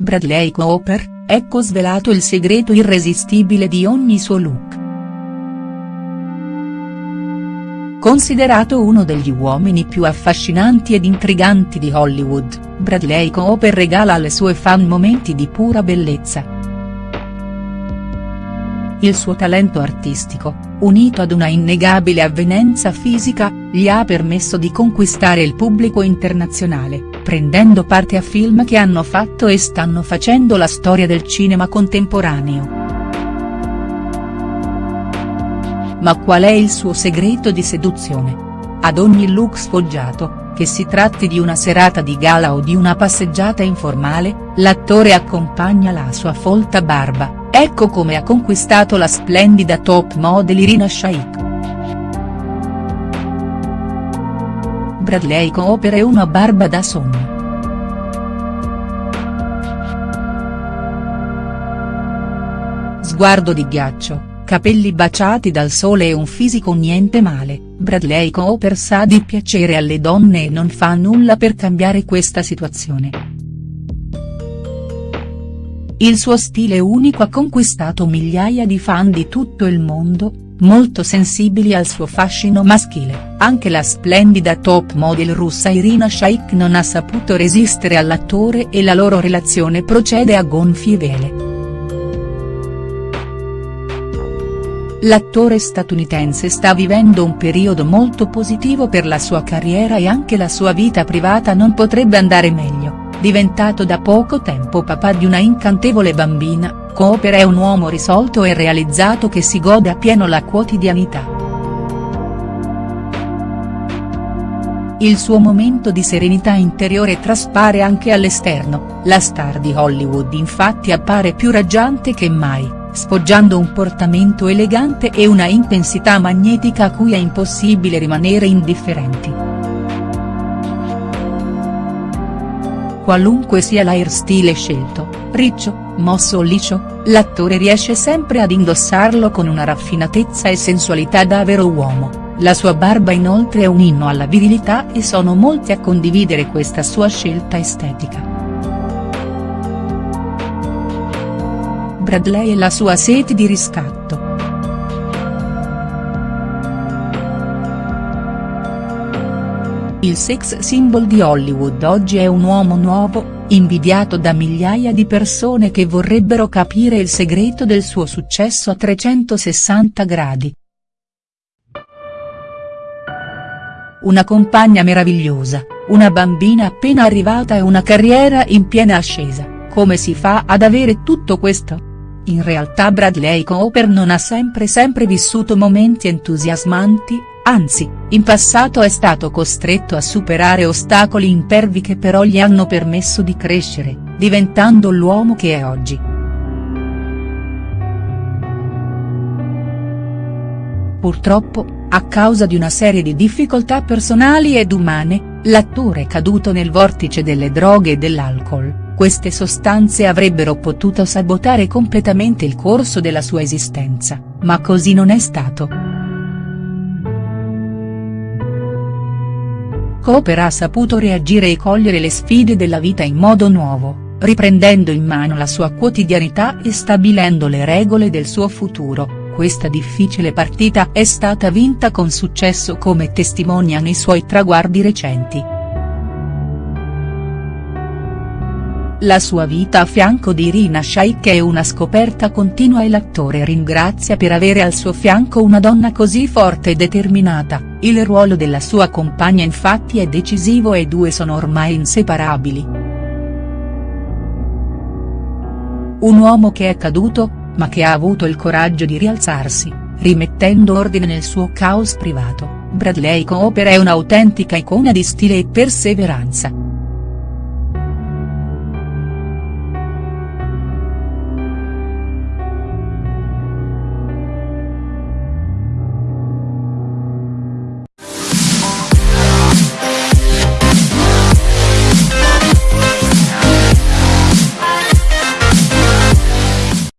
Bradley Cooper, ecco svelato il segreto irresistibile di ogni suo look. Considerato uno degli uomini più affascinanti ed intriganti di Hollywood, Bradley Cooper regala alle sue fan momenti di pura bellezza. Il suo talento artistico, unito ad una innegabile avvenenza fisica, gli ha permesso di conquistare il pubblico internazionale, prendendo parte a film che hanno fatto e stanno facendo la storia del cinema contemporaneo. Ma qual è il suo segreto di seduzione? Ad ogni look sfoggiato, che si tratti di una serata di gala o di una passeggiata informale, l'attore accompagna la sua folta barba, Ecco come ha conquistato la splendida top model Irina Shayk. Bradley Cooper è una barba da sogno. Sguardo di ghiaccio, capelli baciati dal sole e un fisico niente male, Bradley Cooper sa di piacere alle donne e non fa nulla per cambiare questa situazione. Il suo stile unico ha conquistato migliaia di fan di tutto il mondo, molto sensibili al suo fascino maschile, anche la splendida top model russa Irina Shayk non ha saputo resistere all'attore e la loro relazione procede a gonfie vele. L'attore statunitense sta vivendo un periodo molto positivo per la sua carriera e anche la sua vita privata non potrebbe andare meglio diventato da poco tempo papà di una incantevole bambina, Cooper è un uomo risolto e realizzato che si gode appieno la quotidianità. Il suo momento di serenità interiore traspare anche all'esterno, la star di Hollywood infatti appare più raggiante che mai, sfoggiando un portamento elegante e una intensità magnetica a cui è impossibile rimanere indifferenti. Qualunque sia l'airstyle scelto, riccio, mosso o liscio, l'attore riesce sempre ad indossarlo con una raffinatezza e sensualità da vero uomo, la sua barba inoltre è un inno alla virilità e sono molti a condividere questa sua scelta estetica. Bradley e la sua sete di riscatto. Il sex symbol di Hollywood oggi è un uomo nuovo, invidiato da migliaia di persone che vorrebbero capire il segreto del suo successo a 360 gradi. Una compagna meravigliosa, una bambina appena arrivata e una carriera in piena ascesa, come si fa ad avere tutto questo? In realtà Bradley Cooper non ha sempre sempre vissuto momenti entusiasmanti, anzi, in passato è stato costretto a superare ostacoli impervi che però gli hanno permesso di crescere, diventando l'uomo che è oggi. Purtroppo, a causa di una serie di difficoltà personali ed umane, l'attore è caduto nel vortice delle droghe e dell'alcol, queste sostanze avrebbero potuto sabotare completamente il corso della sua esistenza, ma così non è stato. Cooper ha saputo reagire e cogliere le sfide della vita in modo nuovo, riprendendo in mano la sua quotidianità e stabilendo le regole del suo futuro, questa difficile partita è stata vinta con successo come testimoniano i suoi traguardi recenti. La sua vita a fianco di Irina Shayk è una scoperta continua e l'attore ringrazia per avere al suo fianco una donna così forte e determinata, il ruolo della sua compagna infatti è decisivo e i due sono ormai inseparabili. Un uomo che è caduto, ma che ha avuto il coraggio di rialzarsi, rimettendo ordine nel suo caos privato, Bradley Cooper è un'autentica icona di stile e perseveranza.